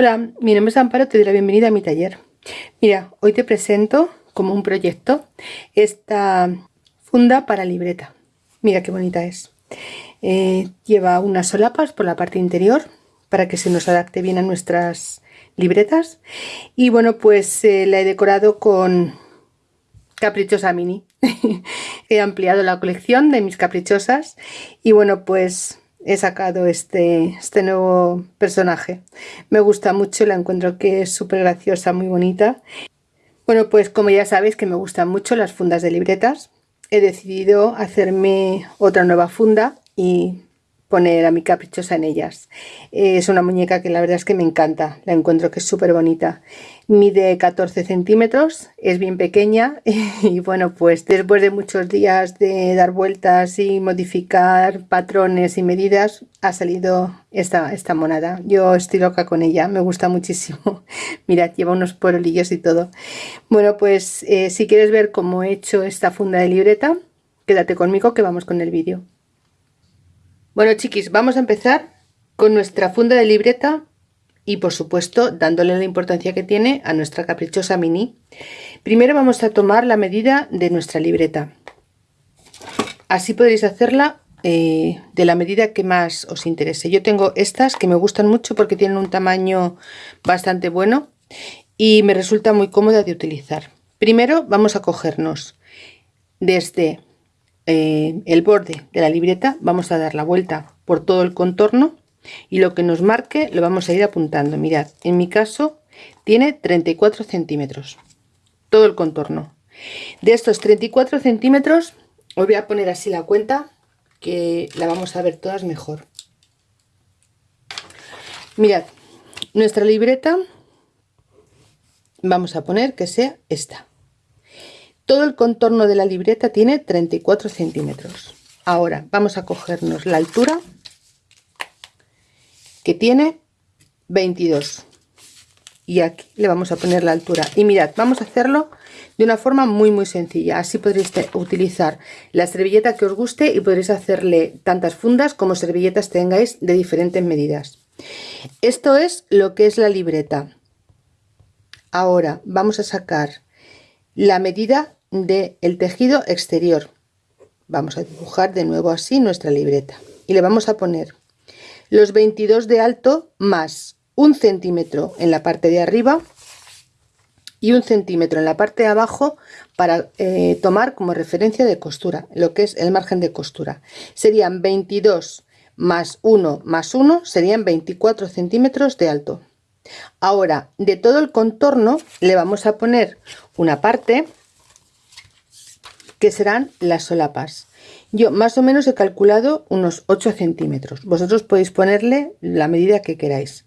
Hola, mi nombre es Amparo, te doy la bienvenida a mi taller. Mira, hoy te presento como un proyecto esta funda para libreta. Mira qué bonita es. Eh, lleva unas solapas por la parte interior para que se nos adapte bien a nuestras libretas. Y bueno, pues eh, la he decorado con caprichosa mini. he ampliado la colección de mis caprichosas y bueno, pues he sacado este, este nuevo personaje. Me gusta mucho, la encuentro que es súper graciosa, muy bonita. Bueno, pues como ya sabéis que me gustan mucho las fundas de libretas, he decidido hacerme otra nueva funda y poner a mi caprichosa en ellas. Es una muñeca que la verdad es que me encanta, la encuentro que es súper bonita. Mide 14 centímetros, es bien pequeña y bueno pues después de muchos días de dar vueltas y modificar patrones y medidas ha salido esta, esta monada. Yo estoy loca con ella, me gusta muchísimo. Mirad, lleva unos porolillos y todo. Bueno pues eh, si quieres ver cómo he hecho esta funda de libreta, quédate conmigo que vamos con el vídeo. Bueno chiquis, vamos a empezar con nuestra funda de libreta y por supuesto dándole la importancia que tiene a nuestra caprichosa mini. Primero vamos a tomar la medida de nuestra libreta. Así podréis hacerla eh, de la medida que más os interese. Yo tengo estas que me gustan mucho porque tienen un tamaño bastante bueno y me resulta muy cómoda de utilizar. Primero vamos a cogernos desde eh, el borde de la libreta vamos a dar la vuelta por todo el contorno y lo que nos marque lo vamos a ir apuntando. Mirad en mi caso tiene 34 centímetros todo el contorno. De estos 34 centímetros os voy a poner así la cuenta que la vamos a ver todas mejor. Mirad nuestra libreta vamos a poner que sea esta todo el contorno de la libreta tiene 34 centímetros. Ahora vamos a cogernos la altura que tiene 22 y aquí le vamos a poner la altura. Y mirad vamos a hacerlo de una forma muy muy sencilla. Así podréis utilizar la servilleta que os guste y podréis hacerle tantas fundas como servilletas tengáis de diferentes medidas. Esto es lo que es la libreta. Ahora vamos a sacar la medida del el tejido exterior. Vamos a dibujar de nuevo así nuestra libreta. Y le vamos a poner los 22 de alto más un centímetro en la parte de arriba y un centímetro en la parte de abajo para eh, tomar como referencia de costura lo que es el margen de costura. Serían 22 más 1 más 1 serían 24 centímetros de alto. Ahora de todo el contorno le vamos a poner una parte que serán las solapas. Yo más o menos he calculado unos 8 centímetros. Vosotros podéis ponerle la medida que queráis.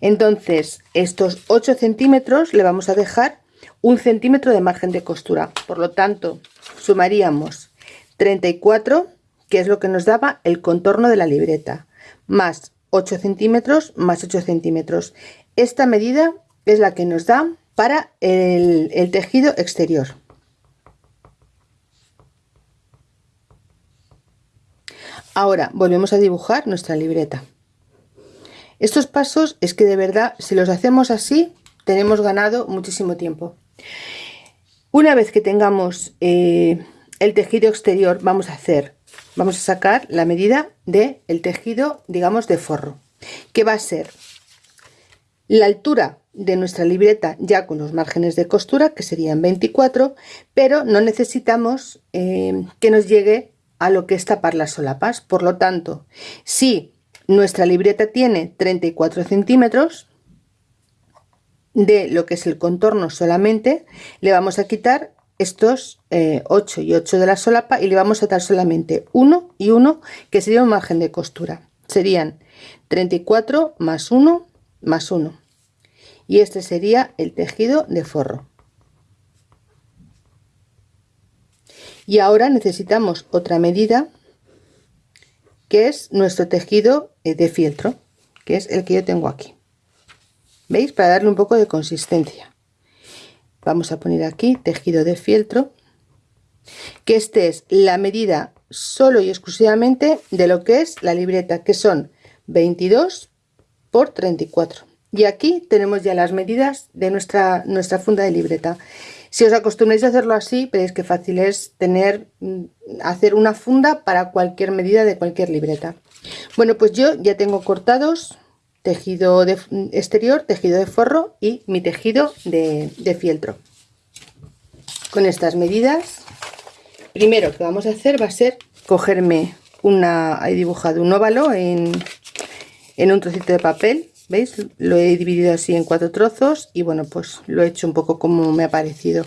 Entonces, estos 8 centímetros le vamos a dejar un centímetro de margen de costura. Por lo tanto, sumaríamos 34, que es lo que nos daba el contorno de la libreta, más 8 centímetros, más 8 centímetros. Esta medida es la que nos da para el, el tejido exterior. Ahora volvemos a dibujar nuestra libreta. Estos pasos es que de verdad, si los hacemos así, tenemos ganado muchísimo tiempo. Una vez que tengamos eh, el tejido exterior, vamos a hacer, vamos a sacar la medida del el tejido, digamos, de forro, que va a ser la altura de nuestra libreta ya con los márgenes de costura, que serían 24, pero no necesitamos eh, que nos llegue a lo que es tapar las solapas. Por lo tanto, si nuestra libreta tiene 34 centímetros de lo que es el contorno solamente, le vamos a quitar estos 8 eh, y 8 de la solapa y le vamos a dar solamente 1 y 1 que sería un margen de costura. Serían 34 más 1 más 1 y este sería el tejido de forro. Y ahora necesitamos otra medida que es nuestro tejido eh, de fieltro que es el que yo tengo aquí. Veis para darle un poco de consistencia. Vamos a poner aquí tejido de fieltro que este es la medida solo y exclusivamente de lo que es la libreta que son 22 por 34 y aquí tenemos ya las medidas de nuestra, nuestra funda de libreta. Si os acostumbráis a hacerlo así, veréis que fácil es tener, mm, hacer una funda para cualquier medida de cualquier libreta. Bueno, pues yo ya tengo cortados tejido de exterior, tejido de forro y mi tejido de, de fieltro. Con estas medidas, primero que vamos a hacer va a ser cogerme una, he dibujado un óvalo en, en un trocito de papel ¿Veis? Lo he dividido así en cuatro trozos y bueno, pues lo he hecho un poco como me ha parecido.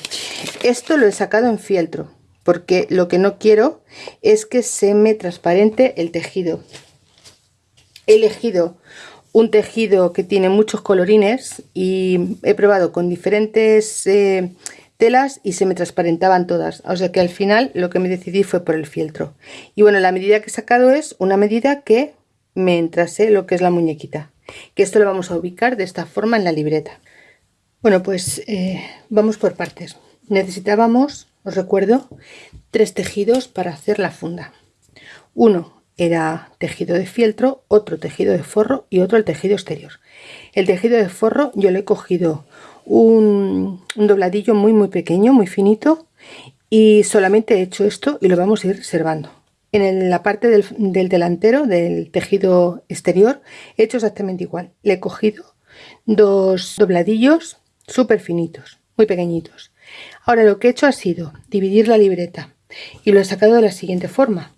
Esto lo he sacado en fieltro porque lo que no quiero es que se me transparente el tejido. He elegido un tejido que tiene muchos colorines y he probado con diferentes eh, telas y se me transparentaban todas. O sea que al final lo que me decidí fue por el fieltro. Y bueno, la medida que he sacado es una medida que me entrase lo que es la muñequita que esto lo vamos a ubicar de esta forma en la libreta. Bueno, pues eh, vamos por partes. Necesitábamos, os recuerdo, tres tejidos para hacer la funda. Uno era tejido de fieltro, otro tejido de forro y otro el tejido exterior. El tejido de forro yo le he cogido un, un dobladillo muy muy pequeño, muy finito y solamente he hecho esto y lo vamos a ir reservando en la parte del, delantero del tejido exterior he hecho exactamente igual. Le he cogido dos dobladillos súper finitos muy pequeñitos. Ahora lo que he hecho ha sido dividir la libreta y lo he sacado de la siguiente forma.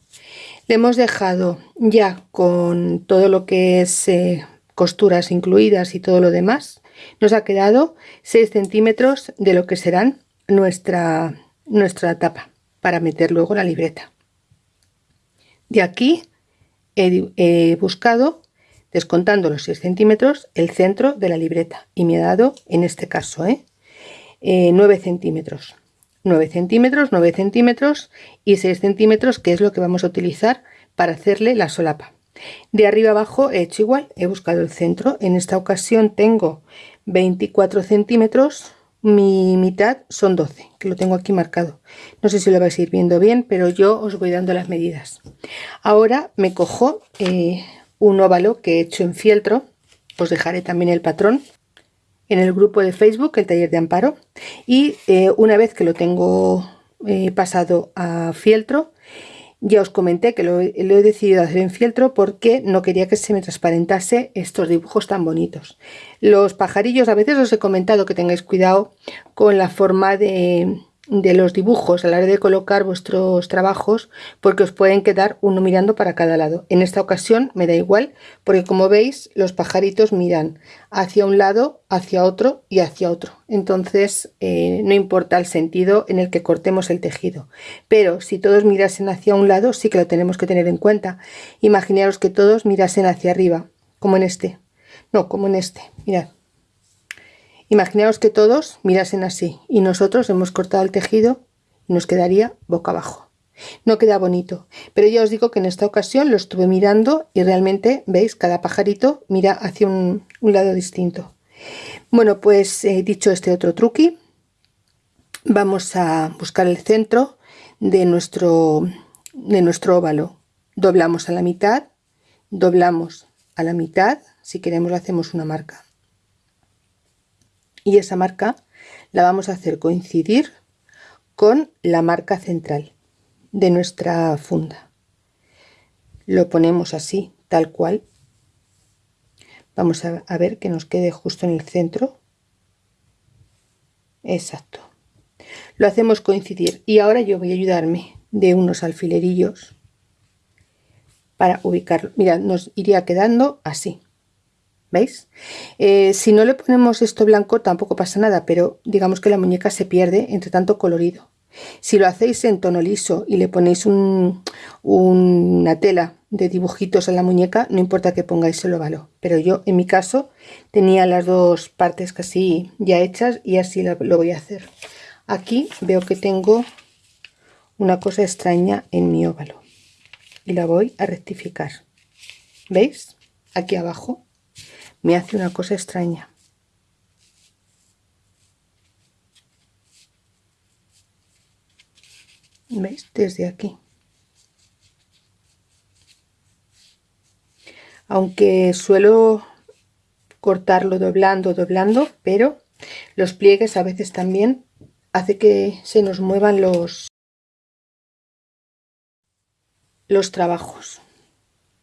Le hemos dejado ya con todo lo que es eh, costuras incluidas y todo lo demás nos ha quedado 6 centímetros de lo que serán nuestra nuestra tapa para meter luego la libreta de aquí he, buscado, descontando los 6 centímetros, el centro de la libreta y me ha dado, en este caso, 9 ¿eh? centímetros. 9 centímetros, 9 centímetros y 6 centímetros, que es lo que vamos a utilizar para hacerle la solapa. De arriba abajo he hecho igual, he buscado el centro. En esta ocasión tengo 24 centímetros mi mitad son 12 que lo tengo aquí marcado. No sé si lo vais a ir viendo bien pero yo os voy dando las medidas. Ahora me cojo eh, un óvalo que he hecho en fieltro. Os dejaré también el patrón en el grupo de facebook el taller de amparo. Y eh, una vez que lo tengo eh, pasado a fieltro ya os comenté que lo, he decidido hacer en fieltro porque no quería que se me transparentase estos dibujos tan bonitos. Los pajarillos, a veces os he comentado que tengáis cuidado con la forma de, de los dibujos a la hora de colocar vuestros trabajos porque os pueden quedar uno mirando para cada lado. En esta ocasión me da igual porque como veis los pajaritos miran hacia un lado, hacia otro y hacia otro. Entonces eh, no importa el sentido en el que cortemos el tejido. Pero si todos mirasen hacia un lado sí que lo tenemos que tener en cuenta. Imaginaros que todos mirasen hacia arriba, como en este. No, como en este. Mirad. Imaginaos que todos mirasen así y nosotros hemos cortado el tejido y nos quedaría boca abajo. No queda bonito, pero ya os digo que en esta ocasión lo estuve mirando y realmente, veis, cada pajarito mira hacia un, lado distinto. Bueno, pues he dicho este otro truqui, vamos a buscar el centro de nuestro, de nuestro óvalo. Doblamos a la mitad, doblamos a la mitad, si queremos hacemos una marca y esa marca la vamos a hacer coincidir con la marca central de nuestra funda. Lo ponemos así tal cual. Vamos a, ver que nos quede justo en el centro. Exacto. Lo hacemos coincidir. Y ahora yo voy a ayudarme de unos alfilerillos para ubicarlo. Mira nos iría quedando así ¿Veis? Eh, si no le ponemos esto blanco tampoco pasa nada, pero digamos que la muñeca se pierde entre tanto colorido. Si lo hacéis en tono liso y le ponéis una tela de dibujitos a la muñeca, no importa que pongáis el óvalo. Pero yo, en mi caso, tenía las dos partes casi ya hechas y así lo, lo voy a hacer. Aquí veo que tengo una cosa extraña en mi óvalo y la voy a rectificar. ¿Veis? Aquí abajo me hace una cosa extraña. ¿Veis? Desde aquí. Aunque suelo cortarlo doblando, doblando, pero los pliegues a veces también hace que se nos muevan los los trabajos.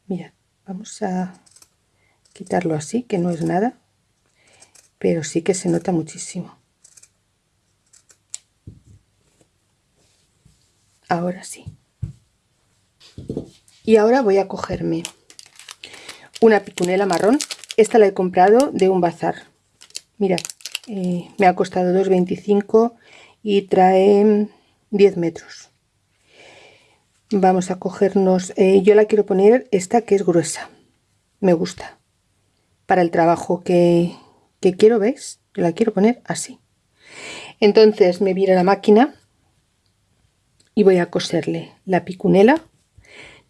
Mira, vamos a quitarlo así, que no es nada, pero sí que se nota muchísimo. Ahora sí. Y ahora voy a cogerme una picunela marrón esta la he comprado de un bazar. Mirad, eh, me ha costado 2,25 y trae 10 metros. Vamos a cogernos, eh, yo la quiero poner esta que es gruesa. Me gusta. Para el trabajo que, que quiero, ¿veis? Yo la quiero poner así. Entonces me a la máquina y voy a coserle la picunela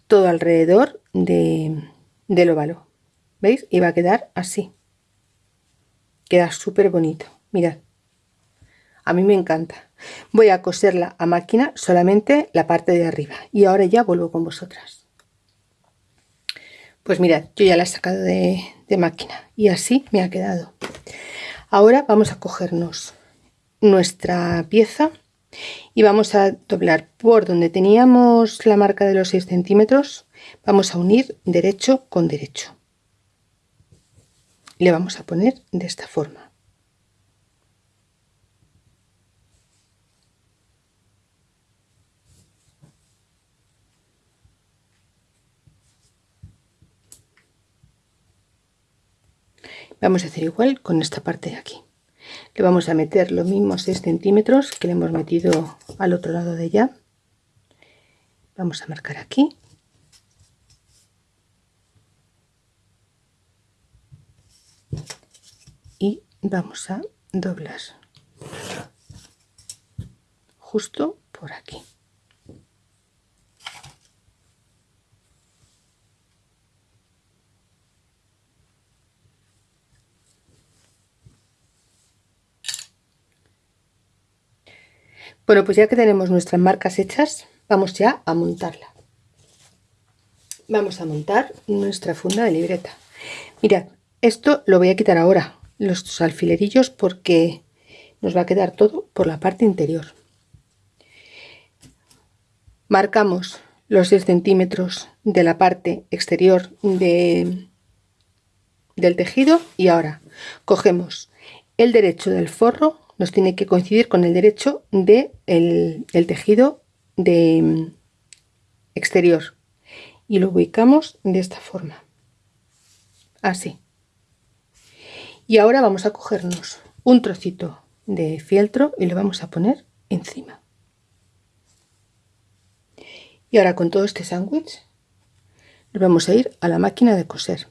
todo alrededor de, del óvalo. ¿Veis? Y va a quedar así. Queda súper bonito. Mirad. A mí me encanta. Voy a coserla a máquina solamente la parte de arriba. Y ahora ya vuelvo con vosotras. Pues mirad, yo ya la he sacado de, de máquina. Y así me ha quedado. Ahora vamos a cogernos nuestra pieza y vamos a doblar por donde teníamos la marca de los 6 centímetros vamos a unir derecho con derecho le vamos a poner de esta forma. Vamos a hacer igual con esta parte de aquí. Le vamos a meter los mismos 6 centímetros que le hemos metido al otro lado de ella. Vamos a marcar aquí y vamos a doblar justo por aquí Bueno, pues ya que tenemos nuestras marcas hechas, vamos ya a montarla. Vamos a montar nuestra funda de libreta. Mirad, esto lo voy a quitar ahora, los alfilerillos, porque nos va a quedar todo por la parte interior. Marcamos los 6 centímetros de la parte exterior de, del tejido y ahora cogemos el derecho del forro, nos tiene que coincidir con el derecho del de el tejido de exterior. Y lo ubicamos de esta forma. Así. Y ahora vamos a cogernos un trocito de fieltro y lo vamos a poner encima. Y ahora con todo este sándwich nos vamos a ir a la máquina de coser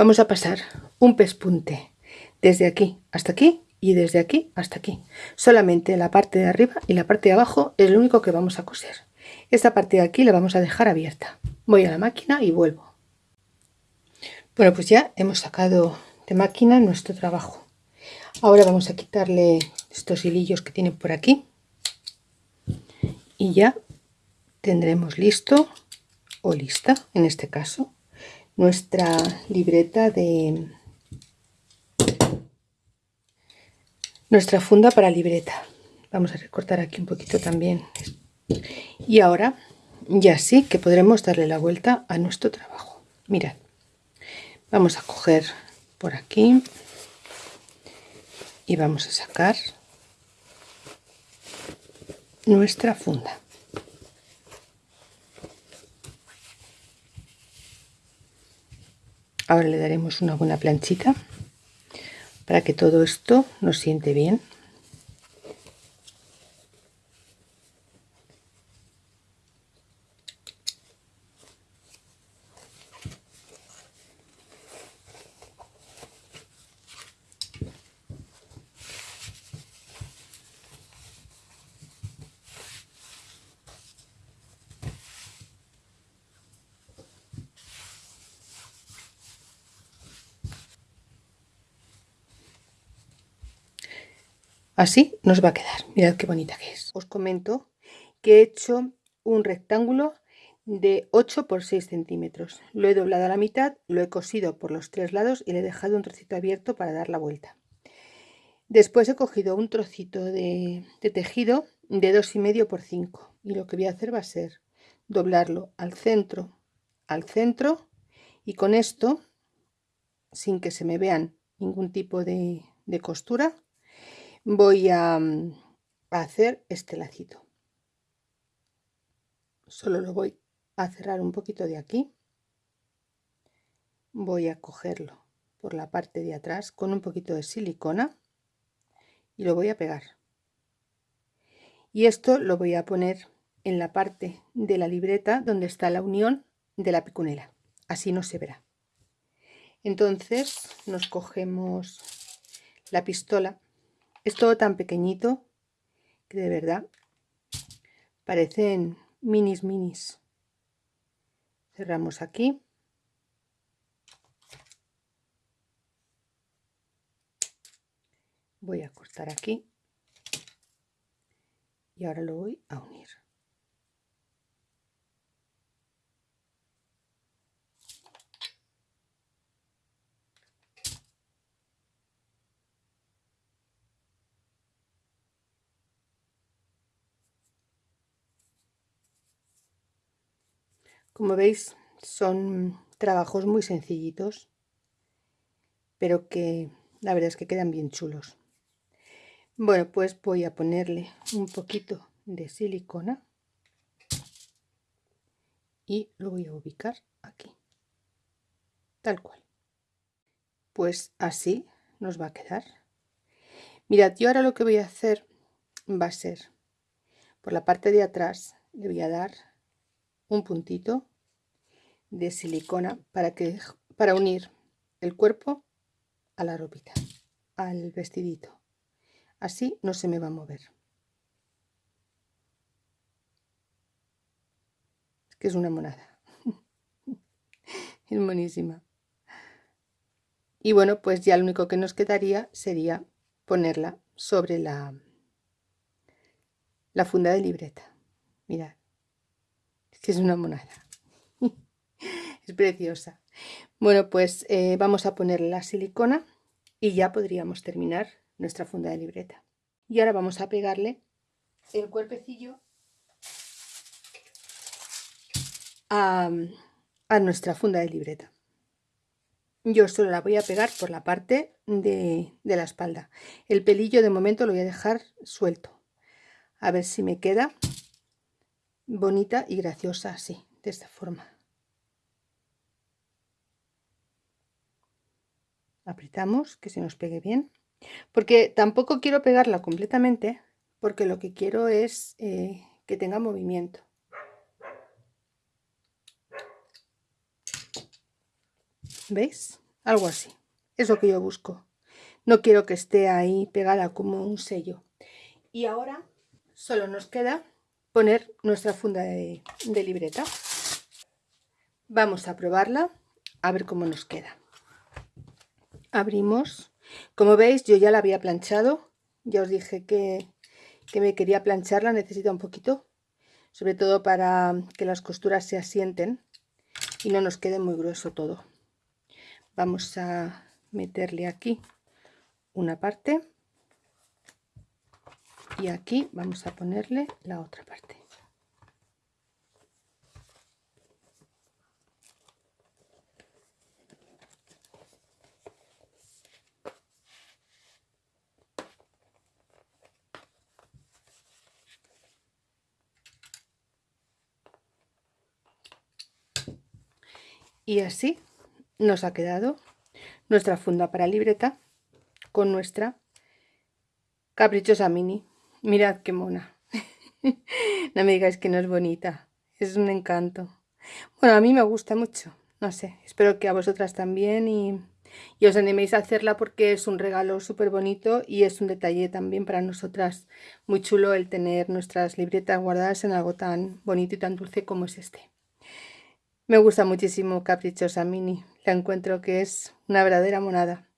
vamos a pasar un pespunte desde aquí hasta aquí y desde aquí hasta aquí. Solamente la parte de arriba y la parte de abajo es lo único que vamos a coser. Esta parte de aquí la vamos a dejar abierta. Voy a la máquina y vuelvo. Bueno pues ya hemos sacado de máquina nuestro trabajo. Ahora vamos a quitarle estos hilillos que tiene por aquí. Y ya tendremos listo o lista en este caso nuestra libreta de nuestra funda para libreta. Vamos a recortar aquí un poquito también. Y ahora ya sí que podremos darle la vuelta a nuestro trabajo. Mirad vamos a coger por aquí y vamos a sacar nuestra funda ahora le daremos una buena planchita para que todo esto nos siente bien Así nos va a quedar. Mirad qué bonita que es. Os comento que he hecho un rectángulo de 8 por 6 centímetros. Lo he doblado a la mitad, lo he cosido por los tres lados y le he dejado un trocito abierto para dar la vuelta. Después he cogido un trocito de, tejido de 2,5 por 5 y lo que voy a hacer va a ser doblarlo al centro, al centro y con esto, sin que se me vean ningún tipo de, costura, voy a, a hacer este lacito. Solo lo voy a cerrar un poquito de aquí. Voy a cogerlo por la parte de atrás con un poquito de silicona y lo voy a pegar y esto lo voy a poner en la parte de la libreta donde está la unión de la picunela así no se verá entonces nos cogemos la pistola es todo tan pequeñito que de verdad parecen minis minis. Cerramos aquí. Voy a cortar aquí. Y ahora lo voy a unir Como veis, son trabajos muy sencillitos, pero que la verdad es que quedan bien chulos. Bueno, pues voy a ponerle un poquito de silicona y lo voy a ubicar aquí, tal cual. Pues así nos va a quedar. Mirad, yo ahora lo que voy a hacer va a ser, por la parte de atrás, le voy a dar un puntito de silicona para, que, para unir el cuerpo a la ropita, al vestidito. Así no se me va a mover. Es que es una monada. es buenísima. Y bueno, pues ya lo único que nos quedaría sería ponerla sobre la, la funda de libreta. Mirad, que es una monada. es preciosa. Bueno, pues eh, vamos a poner la silicona y ya podríamos terminar nuestra funda de libreta. Y ahora vamos a pegarle el cuerpecillo a, nuestra funda de libreta. Yo solo la voy a pegar por la parte de, de la espalda. El pelillo de momento lo voy a dejar suelto. A ver si me queda bonita y graciosa así, de esta forma. Apretamos que se nos pegue bien. Porque tampoco quiero pegarla completamente, porque lo que quiero es eh, que tenga movimiento. ¿Veis? Algo así. Es lo que yo busco. No quiero que esté ahí pegada como un sello. Y ahora solo nos queda poner nuestra funda de libreta. Vamos a probarla a ver cómo nos queda. Abrimos como veis, yo ya la había planchado. Ya os dije que, que me quería plancharla, necesita un poquito. Sobre todo para que las costuras se asienten y no nos quede muy grueso todo. Vamos a meterle aquí una parte y aquí vamos a ponerle la otra parte. y así nos ha quedado nuestra funda para libreta con nuestra caprichosa mini mirad qué mona no me digáis que no es bonita es un encanto bueno a mí me gusta mucho no sé espero que a vosotras también y, y os animéis a hacerla porque es un regalo súper bonito y es un detalle también para nosotras muy chulo el tener nuestras libretas guardadas en algo tan bonito y tan dulce como es este me gusta muchísimo Caprichosa Mini. La encuentro que es una verdadera monada.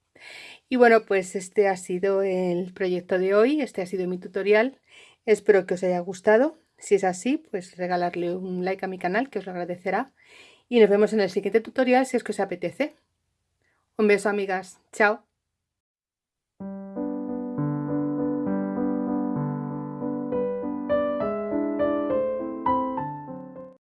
Y bueno, pues este ha sido el proyecto de hoy, este ha sido mi tutorial. Espero que os haya gustado. Si es así, pues regalarle un like a mi canal, que os lo agradecerá. Y nos vemos en el siguiente tutorial si es que os apetece. Un beso, amigas. Chao.